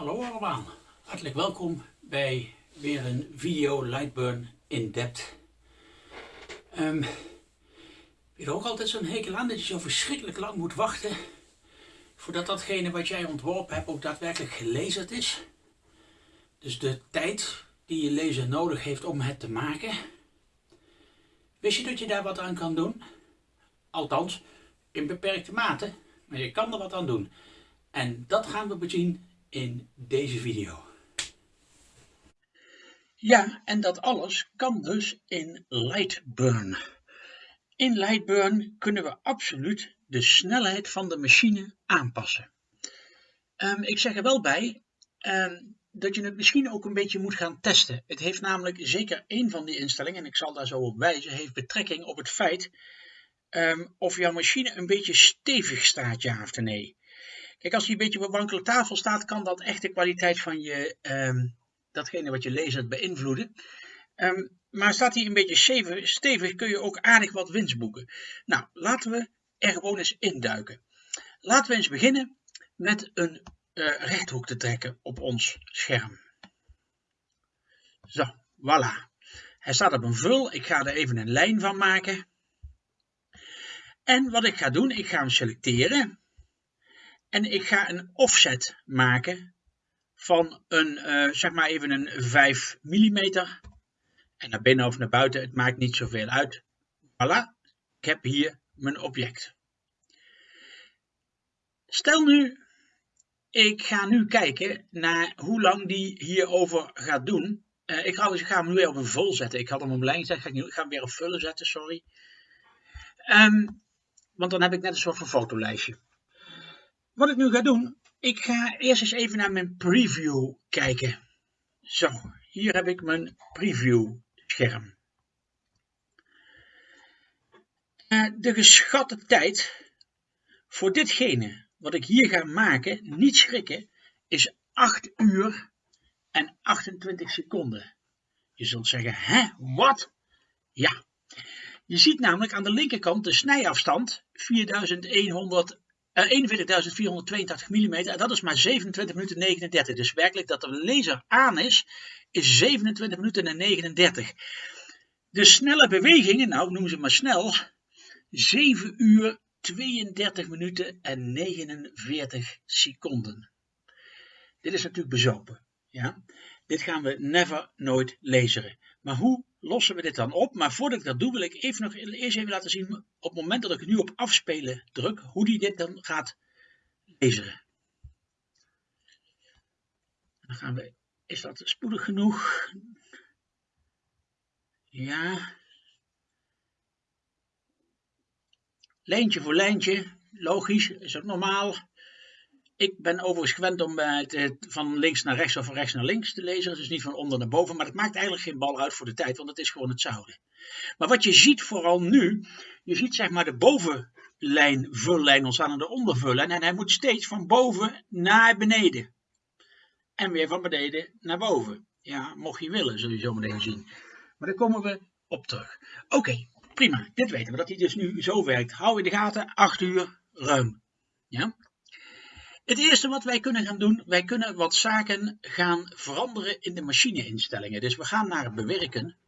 Hallo allemaal, hartelijk welkom bij weer een video Lightburn in depth. Um, je er ook altijd zo'n hekel aan dat je zo verschrikkelijk lang moet wachten voordat datgene wat jij ontworpen hebt ook daadwerkelijk gelezen is. Dus de tijd die je lezer nodig heeft om het te maken. Wist je dat je daar wat aan kan doen? Althans, in beperkte mate, maar je kan er wat aan doen. En dat gaan we bezien in deze video. Ja, en dat alles kan dus in Lightburn. In Lightburn kunnen we absoluut de snelheid van de machine aanpassen. Um, ik zeg er wel bij um, dat je het misschien ook een beetje moet gaan testen. Het heeft namelijk zeker één van die instellingen, en ik zal daar zo op wijzen, heeft betrekking op het feit um, of jouw machine een beetje stevig staat, ja of nee. Kijk, als hij een beetje op een wankele tafel staat, kan dat echt de kwaliteit van je, um, datgene wat je leest beïnvloeden. Um, maar staat hij een beetje stevig, stevig, kun je ook aardig wat winst boeken. Nou, laten we er gewoon eens induiken. Laten we eens beginnen met een uh, rechthoek te trekken op ons scherm. Zo, voilà. Hij staat op een vul. Ik ga er even een lijn van maken. En wat ik ga doen, ik ga hem selecteren. En ik ga een offset maken van een, uh, zeg maar even een 5 mm. En naar binnen of naar buiten, het maakt niet zoveel uit. Voilà, ik heb hier mijn object. Stel nu, ik ga nu kijken naar hoe lang die hierover gaat doen. Uh, ik, ga, ik ga hem nu weer op een vol zetten. Ik had hem op lijn gezet, ik ga, ik ga hem weer op vullen zetten, sorry. Um, want dan heb ik net een soort van fotolijstje. Wat ik nu ga doen, ik ga eerst eens even naar mijn preview kijken. Zo, hier heb ik mijn preview scherm. Uh, de geschatte tijd voor ditgene wat ik hier ga maken, niet schrikken, is 8 uur en 28 seconden. Je zult zeggen, hè, wat? Ja, je ziet namelijk aan de linkerkant de snijafstand 4100 41.482 mm en dat is maar 27 minuten 39. Dus werkelijk dat de laser aan is, is 27 minuten en 39. De snelle bewegingen, nou noem ze maar snel, 7 uur 32 minuten en 49 seconden. Dit is natuurlijk bezopen. Ja? Dit gaan we never nooit laseren. Maar hoe lossen we dit dan op? Maar voordat ik dat doe, wil ik even nog eerst even laten zien, op het moment dat ik nu op afspelen druk, hoe die dit dan gaat lezen. Dan gaan we, is dat spoedig genoeg? Ja. Lijntje voor lijntje, logisch, is ook normaal. Ik ben overigens gewend om uh, van links naar rechts of van rechts naar links te lezen. Dus niet van onder naar boven. Maar dat maakt eigenlijk geen bal uit voor de tijd, want het is gewoon hetzelfde. Maar wat je ziet vooral nu, je ziet zeg maar de bovenlijn, vullijn ontstaan en de ondervullijn. En hij moet steeds van boven naar beneden. En weer van beneden naar boven. Ja, mocht je willen, zul je zo meteen zien. Maar daar komen we op terug. Oké, prima. Dit weten we, dat hij dus nu zo werkt. Hou in de gaten, 8 uur ruim. Ja? Het eerste wat wij kunnen gaan doen, wij kunnen wat zaken gaan veranderen in de machineinstellingen. Dus we gaan naar bewerken.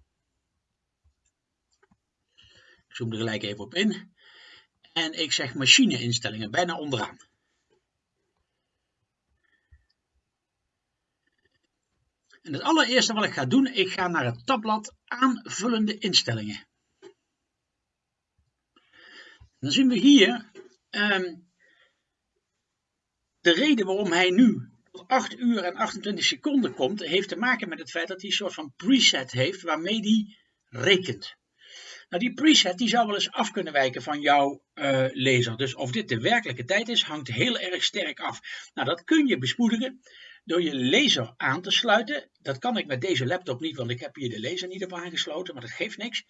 Ik zoom er gelijk even op in. En ik zeg machineinstellingen, bijna onderaan. En het allereerste wat ik ga doen, ik ga naar het tabblad aanvullende instellingen. Dan zien we hier um, de reden waarom hij nu tot 8 uur en 28 seconden komt, heeft te maken met het feit dat hij een soort van preset heeft waarmee hij rekent. Nou, die preset die zou wel eens af kunnen wijken van jouw uh, laser. Dus of dit de werkelijke tijd is, hangt heel erg sterk af. Nou, dat kun je bespoedigen door je laser aan te sluiten. Dat kan ik met deze laptop niet, want ik heb hier de laser niet op aangesloten, maar dat geeft niks.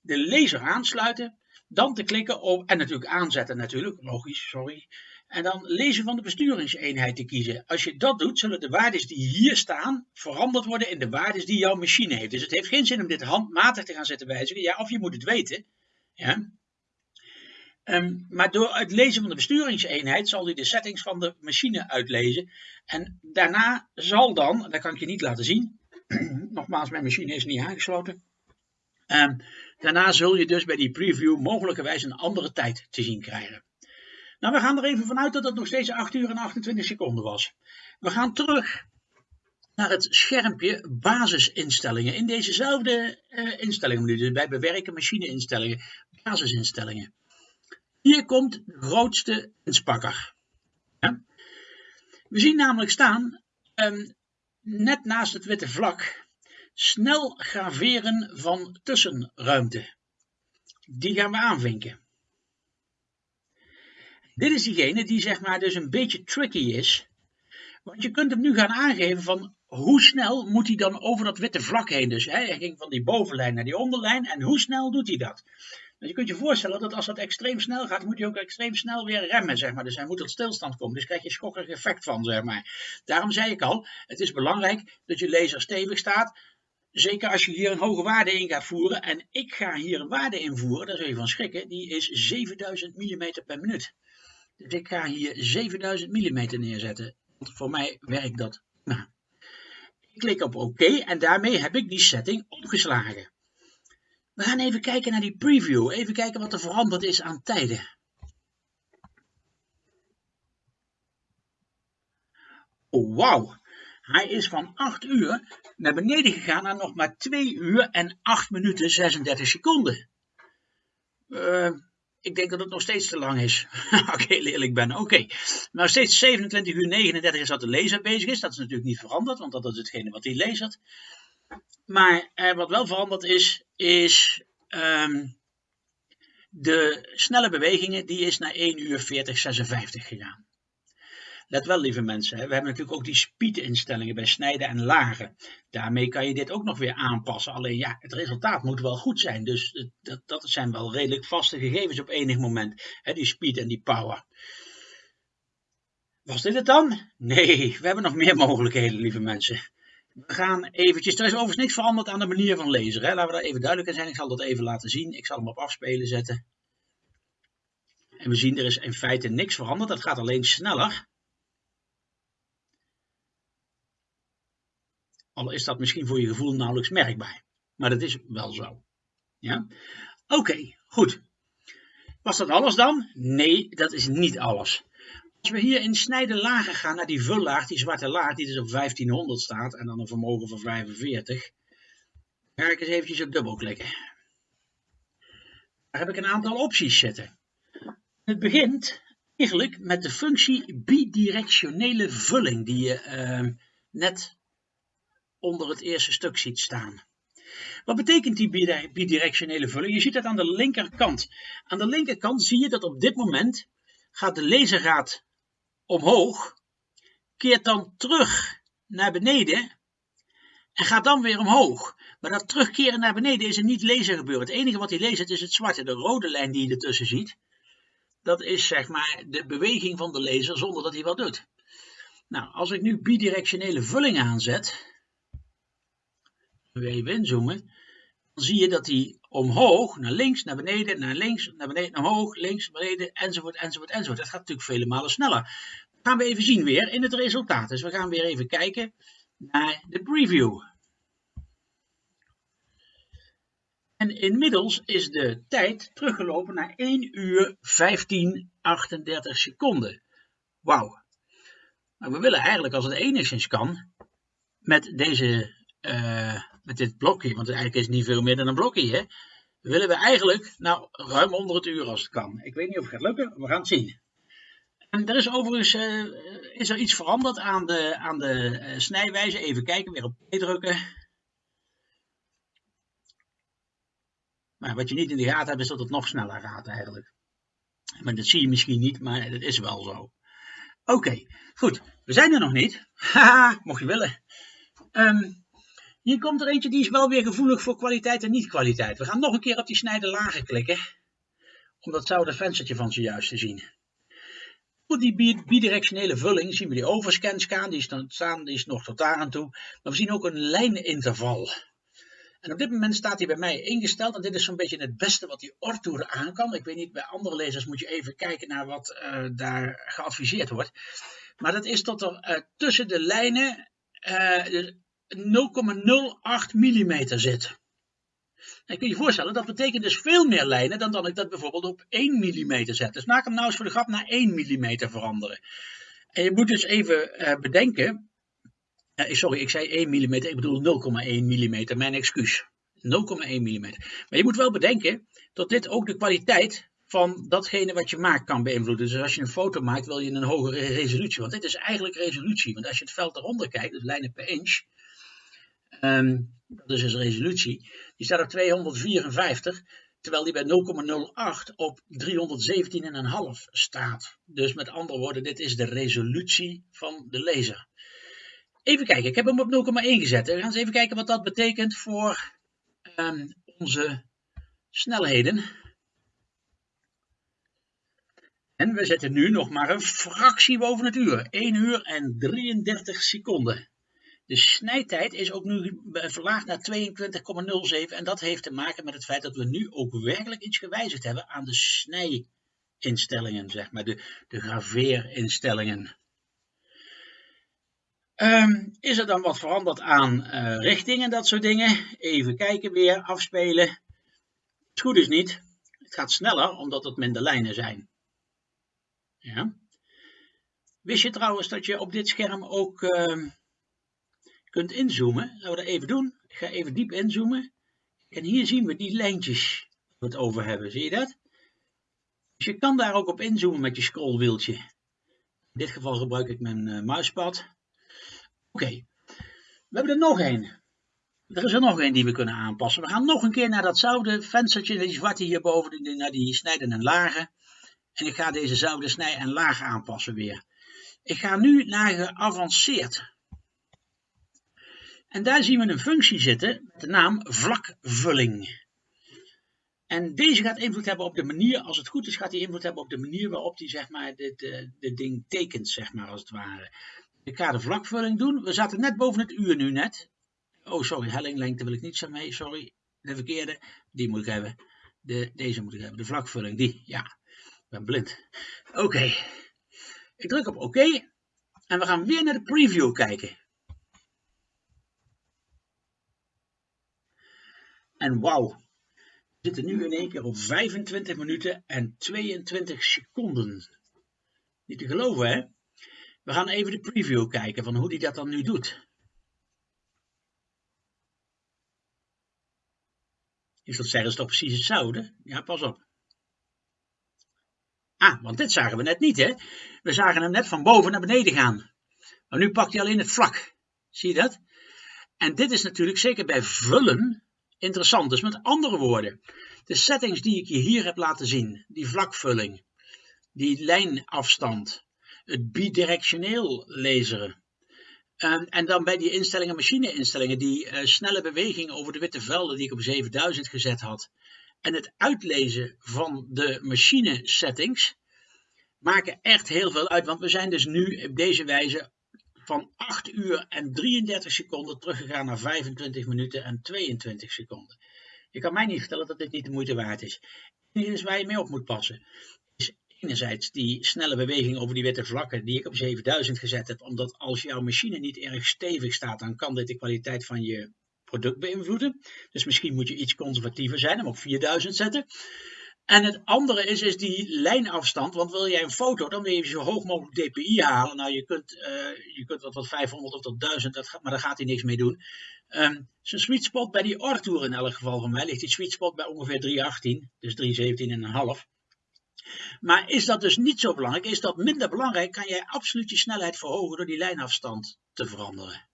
De laser aansluiten, dan te klikken op, en natuurlijk aanzetten natuurlijk, logisch, sorry. En dan lezen van de besturingseenheid te kiezen. Als je dat doet, zullen de waarden die hier staan veranderd worden in de waarden die jouw machine heeft. Dus het heeft geen zin om dit handmatig te gaan zetten wijzigen. Ja, of je moet het weten. Ja. Um, maar door het lezen van de besturingseenheid zal hij de settings van de machine uitlezen. En daarna zal dan, dat kan ik je niet laten zien. Nogmaals, mijn machine is niet aangesloten. Um, daarna zul je dus bij die preview mogelijkerwijs een andere tijd te zien krijgen. Nou, we gaan er even vanuit dat het nog steeds 8 uur en 28 seconden was. We gaan terug naar het schermpje basisinstellingen. In dezezelfde uh, instellingen, dus bij bewerken machineinstellingen, basisinstellingen. Hier komt de grootste inspakker. Ja. We zien namelijk staan, um, net naast het witte vlak, snel graveren van tussenruimte. Die gaan we aanvinken. Dit is diegene die zeg maar dus een beetje tricky is. Want je kunt hem nu gaan aangeven van hoe snel moet hij dan over dat witte vlak heen. Dus hè, hij ging van die bovenlijn naar die onderlijn en hoe snel doet hij dat? Dus je kunt je voorstellen dat als dat extreem snel gaat, moet hij ook extreem snel weer remmen, zeg maar. Dus hij moet tot stilstand komen. Dus krijg je schokkerig effect van, zeg maar. Daarom zei ik al, het is belangrijk dat je laser stevig staat. Zeker als je hier een hoge waarde in gaat voeren. En ik ga hier een waarde invoeren, daar zul je van schrikken. Die is 7000 mm per minuut. Dus ik ga hier 7000 mm neerzetten. Want voor mij werkt dat. Nou, ik klik op OK en daarmee heb ik die setting opgeslagen. We gaan even kijken naar die preview. Even kijken wat er veranderd is aan tijden. Oh, wauw. Hij is van 8 uur naar beneden gegaan naar nog maar 2 uur en 8 minuten 36 seconden. Uh, ik denk dat het nog steeds te lang is. Ik heel eerlijk ben. Oké. Okay. Nou, steeds 27 uur 39 is dat de laser bezig is. Dat is natuurlijk niet veranderd, want dat is hetgene wat hij lasert. Maar eh, wat wel veranderd is, is um, de snelle bewegingen. Die is naar 1 uur 40, 56 gegaan. Let wel, lieve mensen, we hebben natuurlijk ook die speed-instellingen bij snijden en lagen. Daarmee kan je dit ook nog weer aanpassen. Alleen ja, het resultaat moet wel goed zijn. Dus dat, dat zijn wel redelijk vaste gegevens op enig moment. Hè, die speed en die power. Was dit het dan? Nee, we hebben nog meer mogelijkheden, lieve mensen. We gaan eventjes, er is overigens niks veranderd aan de manier van lezen. Hè? Laten we daar even duidelijk in zijn. Ik zal dat even laten zien. Ik zal hem op afspelen zetten. En we zien er is in feite niks veranderd. Dat gaat alleen sneller. Al is dat misschien voor je gevoel nauwelijks merkbaar. Maar dat is wel zo. Ja? Oké, goed. Was dat alles dan? Nee, dat is niet alles. Als we hier in snijden lager gaan naar die vullaag, die zwarte laag, die dus op 1500 staat en dan een vermogen van 45, ga ik eens eventjes op dubbelklikken. Daar heb ik een aantal opties zitten. Het begint eigenlijk met de functie bidirectionele vulling die je uh, net onder het eerste stuk ziet staan. Wat betekent die bidirectionele vulling? Je ziet dat aan de linkerkant. Aan de linkerkant zie je dat op dit moment gaat de laserraad omhoog, keert dan terug naar beneden en gaat dan weer omhoog. Maar dat terugkeren naar beneden is er niet laser gebeuren. Het enige wat hij leest is het zwarte, de rode lijn die je ertussen ziet. Dat is zeg maar de beweging van de laser zonder dat hij wat doet. Nou, als ik nu bidirectionele vulling aanzet, even inzoomen, dan zie je dat hij omhoog, naar links, naar beneden, naar links, naar beneden, naar omhoog, links, beneden, enzovoort, enzovoort, enzovoort. Dat gaat natuurlijk vele malen sneller. Dat gaan we even zien weer in het resultaat. Dus we gaan weer even kijken naar de preview. En inmiddels is de tijd teruggelopen naar 1 uur 15, 38 seconden. Wauw. Maar we willen eigenlijk, als het enigszins kan, met deze uh, met dit blokje, want eigenlijk is het niet veel meer dan een blokje, hè, willen we eigenlijk nou ruim onder het uur als het kan. Ik weet niet of het gaat lukken, we gaan het zien. En er is overigens uh, is er iets veranderd aan de, aan de uh, snijwijze. Even kijken, weer op P drukken. Maar wat je niet in de gaten hebt, is dat het nog sneller gaat eigenlijk. Maar dat zie je misschien niet, maar dat is wel zo. Oké, goed. We zijn er nog niet. Haha, mocht je willen. Um, hier komt er eentje die is wel weer gevoelig voor kwaliteit en niet-kwaliteit. We gaan nog een keer op die snijden lagen klikken. Om dat zouden venstertje van zojuist te zien. Voor die bidirectionele vulling zien we die overscan staan. Die is, staan, die is nog tot daar aan toe. Maar we zien ook een lijninterval. En op dit moment staat hij bij mij ingesteld. En dit is zo'n beetje het beste wat die Ortour aan kan. Ik weet niet, bij andere lezers moet je even kijken naar wat uh, daar geadviseerd wordt. Maar dat is tot er uh, tussen de lijnen uh, 0,08 mm zit. En kun je je voorstellen, dat betekent dus veel meer lijnen dan dat ik dat bijvoorbeeld op 1 mm zet. Dus maak hem nou eens voor de grap naar 1 mm veranderen. En je moet dus even uh, bedenken, uh, sorry, ik zei 1 mm, ik bedoel 0,1 mm, mijn excuus. 0,1 mm. Maar je moet wel bedenken dat dit ook de kwaliteit van datgene wat je maakt kan beïnvloeden. Dus als je een foto maakt, wil je een hogere resolutie. Want dit is eigenlijk resolutie. Want als je het veld eronder kijkt, dus lijnen per inch, Um, dat is dus resolutie. Die staat op 254, terwijl die bij 0,08 op 317,5 staat. Dus met andere woorden, dit is de resolutie van de laser. Even kijken, ik heb hem op 0,1 gezet. We gaan eens even kijken wat dat betekent voor um, onze snelheden. En we zetten nu nog maar een fractie boven het uur. 1 uur en 33 seconden. De snijtijd is ook nu verlaagd naar 22,07 en dat heeft te maken met het feit dat we nu ook werkelijk iets gewijzigd hebben aan de snijinstellingen, zeg maar, de, de graveerinstellingen. Um, is er dan wat veranderd aan uh, richting en dat soort dingen? Even kijken weer, afspelen. Het goed is niet. Het gaat sneller omdat het minder lijnen zijn. Ja. Wist je trouwens dat je op dit scherm ook... Uh, kunt inzoomen. Laten we dat even doen. Ik ga even diep inzoomen. En hier zien we die lijntjes waar we het over hebben. Zie je dat? Dus je kan daar ook op inzoomen met je scrollwieltje. In dit geval gebruik ik mijn uh, muispad. Oké, we hebben er nog één. Er is er nog één die we kunnen aanpassen. We gaan nog een keer naar datzelfde venstertje, die zwarte hierboven, naar die snijden en lagen. En ik ga dezezelfde snij en laag aanpassen weer. Ik ga nu naar geavanceerd. En daar zien we een functie zitten met de naam vlakvulling. En deze gaat invloed hebben op de manier, als het goed is, gaat hij invloed hebben op de manier waarop hij zeg maar, dit, dit ding tekent, zeg maar, als het ware. Ik ga de vlakvulling doen. We zaten net boven het uur nu net. Oh, sorry, hellinglengte wil ik niet zo mee, sorry. De verkeerde, die moet ik hebben. De, deze moet ik hebben, de vlakvulling, die, ja. Ik ben blind. Oké. Ik druk op oké. en we gaan weer naar de preview kijken. En wauw, we zitten nu in één keer op 25 minuten en 22 seconden. Niet te geloven hè? We gaan even de preview kijken van hoe die dat dan nu doet. Is dat zeggen ze toch precies hetzelfde? Ja, pas op. Ah, want dit zagen we net niet hè. We zagen hem net van boven naar beneden gaan. Maar nu pakt hij alleen het vlak. Zie je dat? En dit is natuurlijk zeker bij vullen interessant. Dus met andere woorden, de settings die ik je hier heb laten zien, die vlakvulling, die lijnafstand, het bidirectioneel laseren, en, en dan bij die instellingen, machine-instellingen, die uh, snelle beweging over de witte velden die ik op 7000 gezet had, en het uitlezen van de machine settings, maken echt heel veel uit. Want we zijn dus nu op deze wijze van 8 uur en 33 seconden teruggegaan naar 25 minuten en 22 seconden. Je kan mij niet vertellen dat dit niet de moeite waard is. Het is waar je mee op moet passen. Is enerzijds die snelle beweging over die witte vlakken die ik op 7000 gezet heb. Omdat als jouw machine niet erg stevig staat, dan kan dit de kwaliteit van je product beïnvloeden. Dus misschien moet je iets conservatiever zijn, hem op 4000 zetten. En het andere is, is die lijnafstand. Want wil jij een foto, dan wil je zo hoog mogelijk dpi halen. Nou, je kunt, uh, je kunt wat, wat 500 of tot 1000, dat maar daar gaat hij niks mee doen. Um, zijn sweet spot bij die Arthur in elk geval van mij ligt die sweet spot bij ongeveer 318, dus 317,5. Maar is dat dus niet zo belangrijk? Is dat minder belangrijk? Kan jij absoluut je snelheid verhogen door die lijnafstand te veranderen?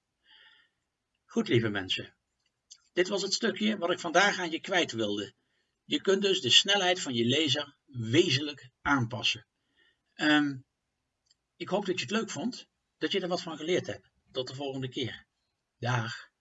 Goed, lieve mensen. Dit was het stukje wat ik vandaag aan je kwijt wilde. Je kunt dus de snelheid van je laser wezenlijk aanpassen. Ehm, ik hoop dat je het leuk vond, dat je er wat van geleerd hebt. Tot de volgende keer. Dag.